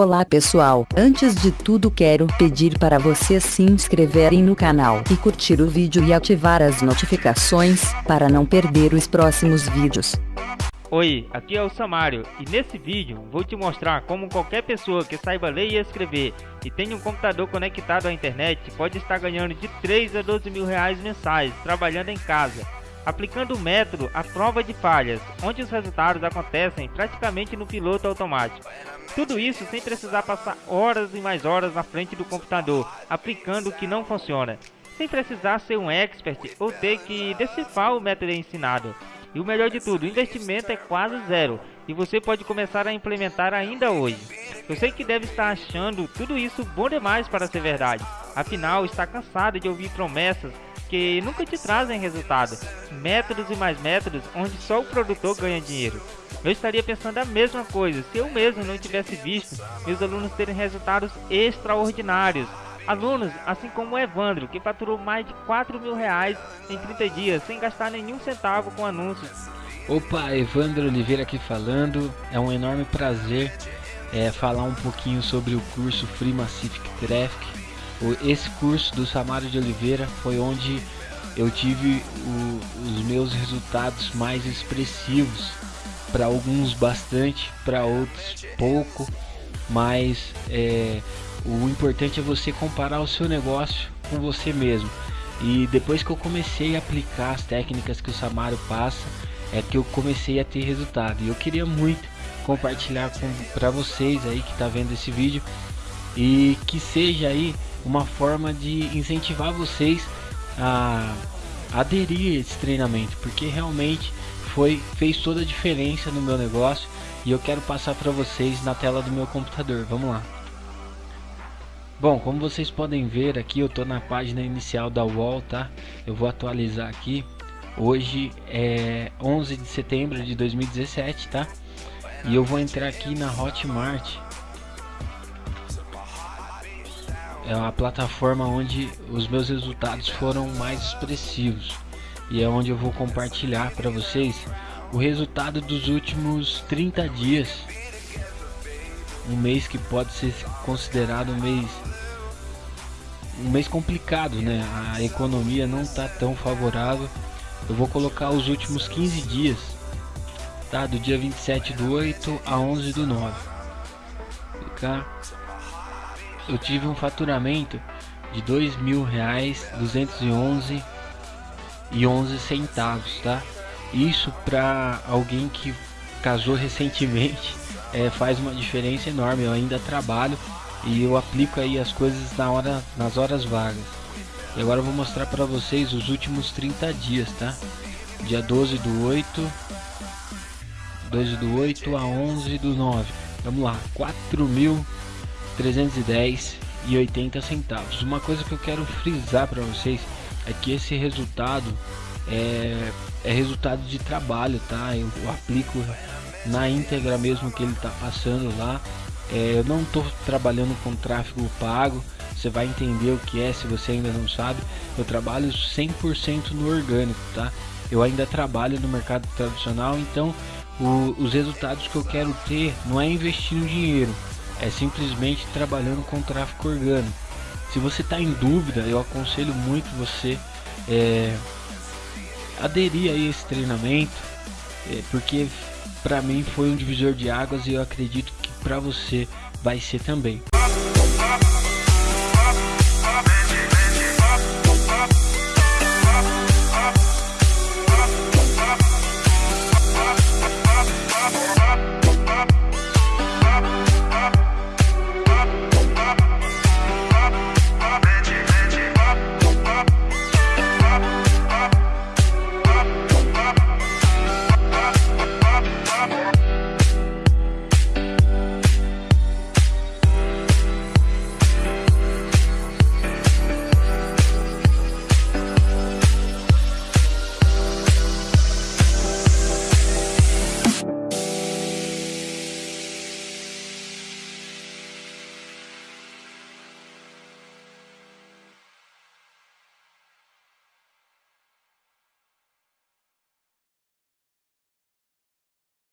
Olá pessoal, antes de tudo quero pedir para vocês se inscreverem no canal e curtir o vídeo e ativar as notificações, para não perder os próximos vídeos. Oi, aqui é o Samário e nesse vídeo vou te mostrar como qualquer pessoa que saiba ler e escrever e tenha um computador conectado à internet pode estar ganhando de 3 a 12 mil reais mensais trabalhando em casa, aplicando o método à prova de falhas, onde os resultados acontecem praticamente no piloto automático. Tudo isso sem precisar passar horas e mais horas na frente do computador, aplicando o que não funciona, sem precisar ser um expert ou ter que decifrar o método ensinado. E o melhor de tudo, o investimento é quase zero e você pode começar a implementar ainda hoje. Eu sei que deve estar achando tudo isso bom demais para ser verdade, afinal está cansado de ouvir promessas que nunca te trazem resultado, métodos e mais métodos onde só o produtor ganha dinheiro. Eu estaria pensando a mesma coisa se eu mesmo não tivesse visto meus alunos terem resultados extraordinários Alunos, assim como o Evandro, que faturou mais de 4 mil reais em 30 dias, sem gastar nenhum centavo com anúncios. Opa, Evandro Oliveira aqui falando, é um enorme prazer é, falar um pouquinho sobre o curso Free Massive Traffic. Esse curso do Samário de Oliveira foi onde eu tive o, os meus resultados mais expressivos. Para alguns bastante, para outros pouco, mas é, o importante é você comparar o seu negócio com você mesmo. E depois que eu comecei a aplicar as técnicas que o Samário passa, é que eu comecei a ter resultado. E eu queria muito compartilhar para vocês aí que está vendo esse vídeo e que seja aí uma forma de incentivar vocês a aderir a esse treinamento, porque realmente foi fez toda a diferença no meu negócio e eu quero passar para vocês na tela do meu computador. Vamos lá. Bom, como vocês podem ver aqui, eu estou na página inicial da Wall, tá? Eu vou atualizar aqui. Hoje é 11 de setembro de 2017, tá? E eu vou entrar aqui na Hotmart. É uma plataforma onde os meus resultados foram mais expressivos. E é onde eu vou compartilhar para vocês o resultado dos últimos 30 dias um mês que pode ser considerado um mês um mês complicado, né? A economia não está tão favorável. Eu vou colocar os últimos 15 dias, tá? Do dia 27 do 8 a 11 do 9. Tá? Eu tive um faturamento de dois mil reais duzentos e onze e onze centavos, tá? Isso para alguém que casou recentemente é, faz uma diferença enorme. Eu ainda trabalho e eu aplico aí as coisas na hora, nas horas vagas. E agora eu vou mostrar para vocês os últimos 30 dias, tá? Dia 12 do 8, 12 do 8 a 11 do 9. Vamos lá, 4.310 e 80 centavos. Uma coisa que eu quero frisar para vocês é que esse resultado é, é resultado de trabalho, tá? Eu, eu aplico na íntegra mesmo que ele está passando lá. É, eu não estou trabalhando com tráfego pago, você vai entender o que é se você ainda não sabe. Eu trabalho 100% no orgânico, tá? Eu ainda trabalho no mercado tradicional, então o, os resultados que eu quero ter não é investindo dinheiro, é simplesmente trabalhando com tráfego orgânico. Se você está em dúvida, eu aconselho muito você é, aderir a esse treinamento, é, porque para mim foi um divisor de águas e eu acredito que para você vai ser também.